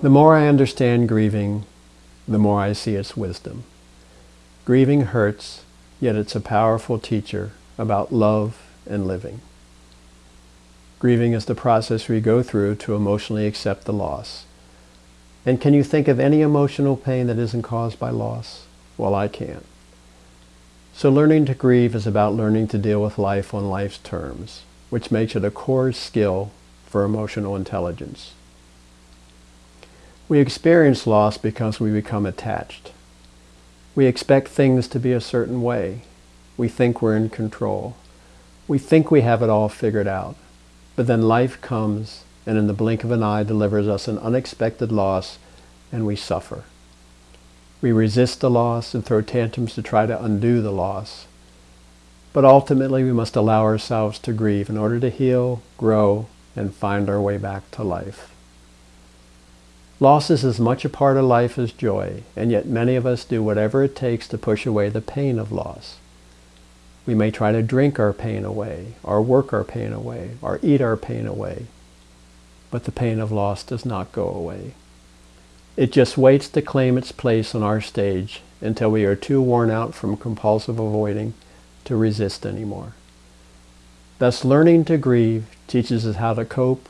The more I understand grieving, the more I see its wisdom. Grieving hurts, yet it's a powerful teacher about love and living. Grieving is the process we go through to emotionally accept the loss. And can you think of any emotional pain that isn't caused by loss? Well, I can't. So learning to grieve is about learning to deal with life on life's terms, which makes it a core skill for emotional intelligence. We experience loss because we become attached. We expect things to be a certain way. We think we're in control. We think we have it all figured out. But then life comes and in the blink of an eye delivers us an unexpected loss and we suffer. We resist the loss and throw tantrums to try to undo the loss. But ultimately we must allow ourselves to grieve in order to heal, grow, and find our way back to life. Loss is as much a part of life as joy, and yet many of us do whatever it takes to push away the pain of loss. We may try to drink our pain away, or work our pain away, or eat our pain away. But the pain of loss does not go away. It just waits to claim its place on our stage until we are too worn out from compulsive avoiding to resist anymore. Thus, learning to grieve teaches us how to cope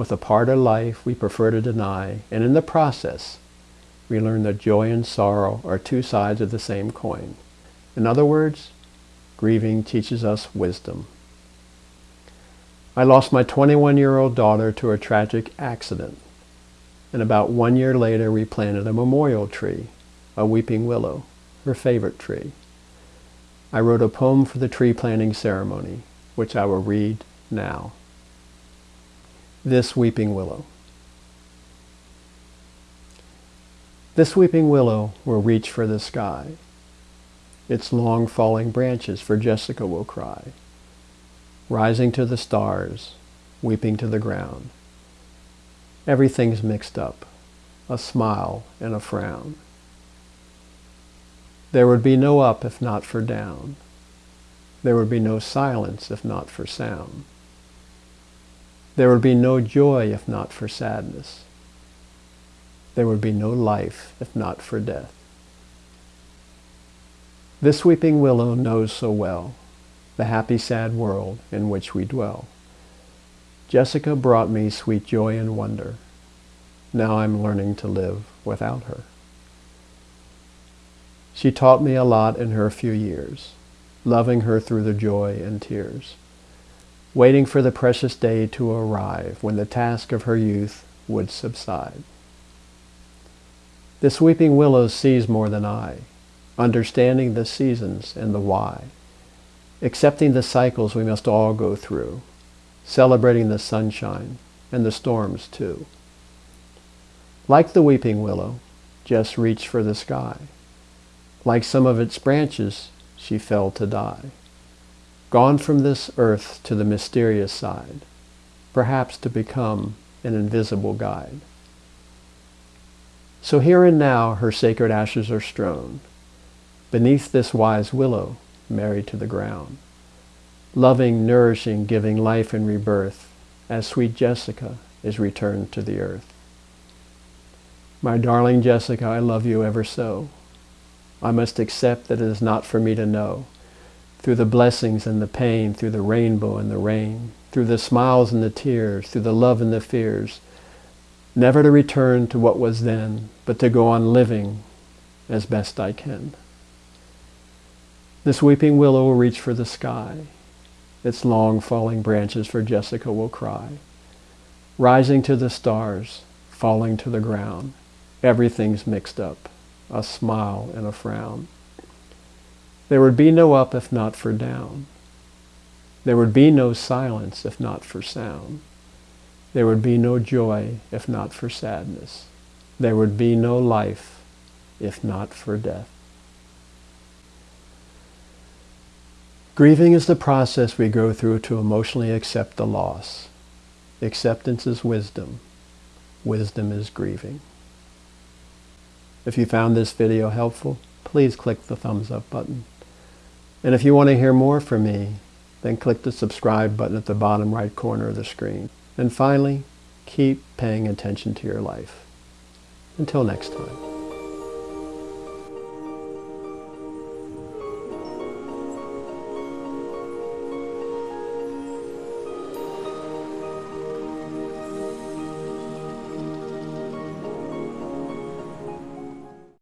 with a part of life we prefer to deny, and in the process, we learn that joy and sorrow are two sides of the same coin. In other words, Grieving teaches us wisdom. I lost my 21-year-old daughter to a tragic accident. And about one year later, we planted a memorial tree, a weeping willow, her favorite tree. I wrote a poem for the tree planting ceremony, which I will read now. This weeping willow. This weeping willow will reach for the sky its long falling branches, for Jessica will cry, rising to the stars, weeping to the ground. Everything's mixed up, a smile and a frown. There would be no up if not for down. There would be no silence if not for sound. There would be no joy if not for sadness. There would be no life if not for death. This weeping willow knows so well the happy sad world in which we dwell. Jessica brought me sweet joy and wonder. Now I'm learning to live without her. She taught me a lot in her few years, loving her through the joy and tears, waiting for the precious day to arrive when the task of her youth would subside. This weeping willow sees more than I, understanding the seasons and the why, accepting the cycles we must all go through, celebrating the sunshine and the storms too. Like the weeping willow, Jess reached for the sky. Like some of its branches, she fell to die. Gone from this earth to the mysterious side, perhaps to become an invisible guide. So here and now her sacred ashes are strown, beneath this wise willow, married to the ground. Loving, nourishing, giving life and rebirth, as sweet Jessica is returned to the earth. My darling Jessica, I love you ever so. I must accept that it is not for me to know. Through the blessings and the pain, through the rainbow and the rain, through the smiles and the tears, through the love and the fears, never to return to what was then, but to go on living as best I can. This weeping willow will reach for the sky. Its long falling branches for Jessica will cry. Rising to the stars, falling to the ground. Everything's mixed up, a smile and a frown. There would be no up if not for down. There would be no silence if not for sound. There would be no joy if not for sadness. There would be no life if not for death. Grieving is the process we go through to emotionally accept the loss. Acceptance is wisdom. Wisdom is grieving. If you found this video helpful, please click the thumbs up button. And if you want to hear more from me, then click the subscribe button at the bottom right corner of the screen. And finally, keep paying attention to your life. Until next time.